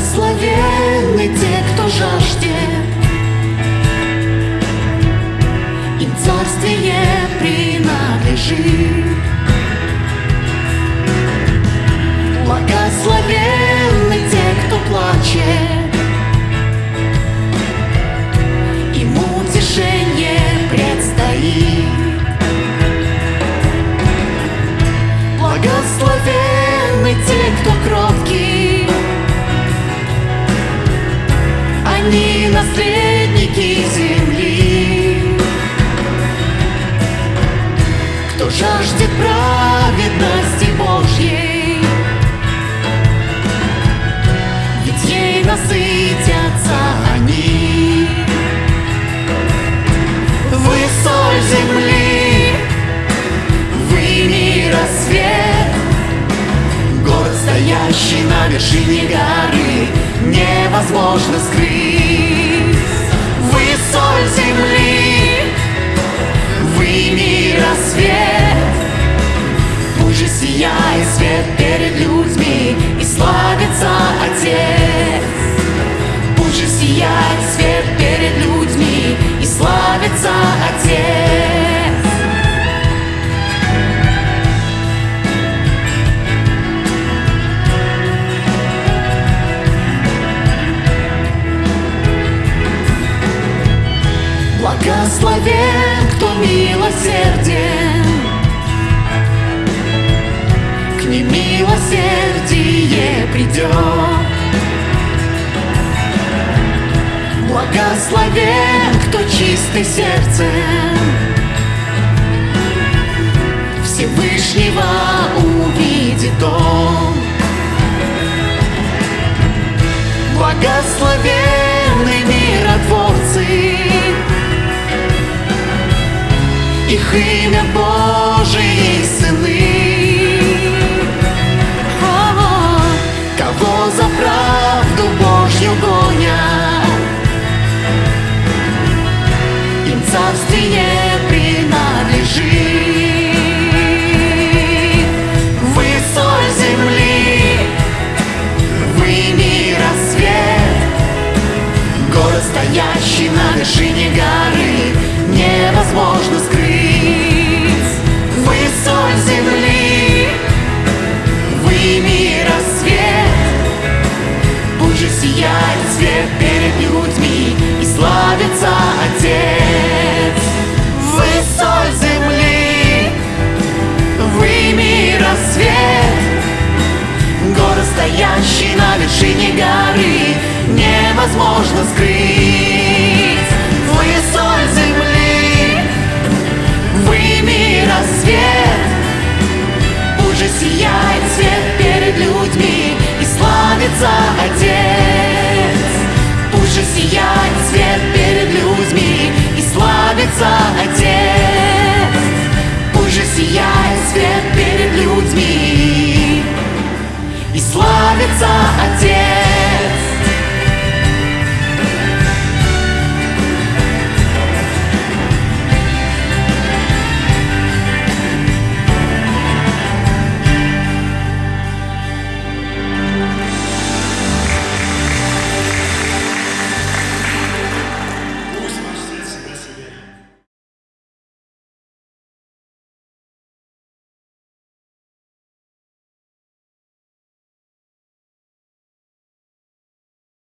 Благословенны те, кто жаждет, Им царствие принадлежит. Они наследники земли. Кто жаждет праведности Божьей, Ведь ей насытятся они. Вы соль земли, вы мира Город, стоящий на вершине горы, Невозможно скрыть. Благословен, кто чистый сердцем, Всевышнего увидит он. Благословенны миротворцы, их имя стоящий на вершине горы, невозможно скрыть. Вы соль земли, вы мира свет, Пусть же сияет свет перед людьми и славится Отец. Вы соль земли, вы мира свет, Город, стоящий на вершине горы, невозможно скрыть.